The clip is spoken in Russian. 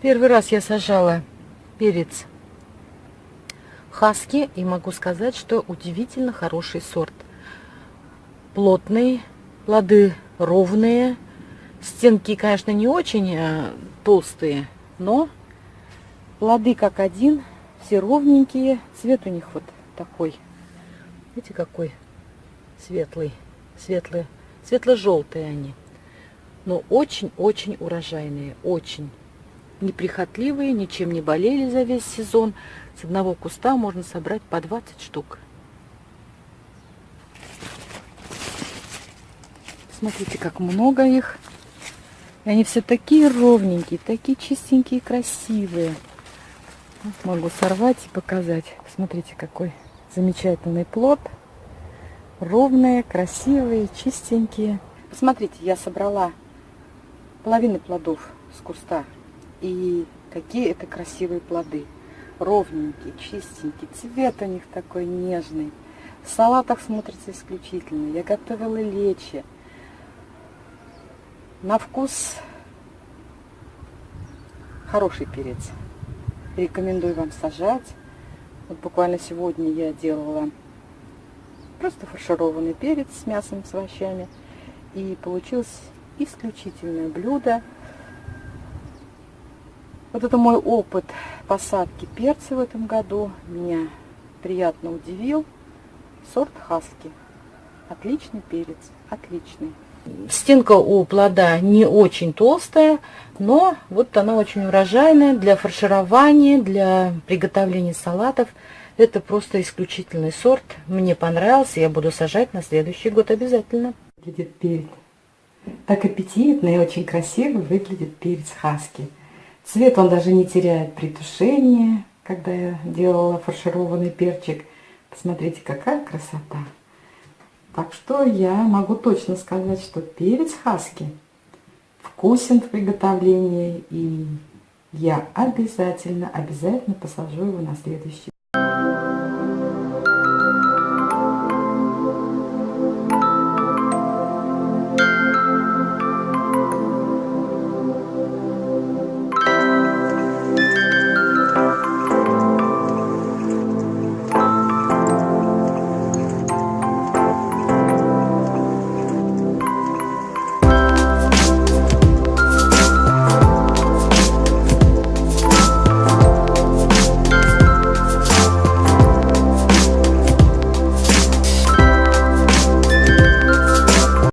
Первый раз я сажала перец хаски и могу сказать, что удивительно хороший сорт. Плотный, плоды ровные, стенки, конечно, не очень а, толстые, но плоды как один, все ровненькие, цвет у них вот такой. Видите, какой светлый, светлый, светло-желтые они. Но очень-очень урожайные, очень неприхотливые, ничем не болели за весь сезон. С одного куста можно собрать по 20 штук. Смотрите, как много их. И они все такие ровненькие, такие чистенькие, красивые. Вот могу сорвать и показать. Смотрите, какой замечательный плод. Ровные, красивые, чистенькие. Посмотрите, я собрала половину плодов с куста и какие это красивые плоды. Ровненькие, чистенькие. Цвет у них такой нежный. В салатах смотрится исключительно. Я готовила лечи. На вкус хороший перец. Рекомендую вам сажать. Вот буквально сегодня я делала просто фаршированный перец с мясом, с овощами. И получилось исключительное блюдо. Вот это мой опыт посадки перца в этом году. Меня приятно удивил. Сорт хаски. Отличный перец, отличный. Стенка у плода не очень толстая, но вот она очень урожайная для фарширования, для приготовления салатов. Это просто исключительный сорт. Мне понравился, я буду сажать на следующий год обязательно. Выглядит перец. Так аппетитно и очень красиво выглядит перец хаски. Цвет он даже не теряет при тушении, когда я делала фаршированный перчик. Посмотрите, какая красота. Так что я могу точно сказать, что перец хаски вкусен в приготовлении. И я обязательно, обязательно посажу его на следующий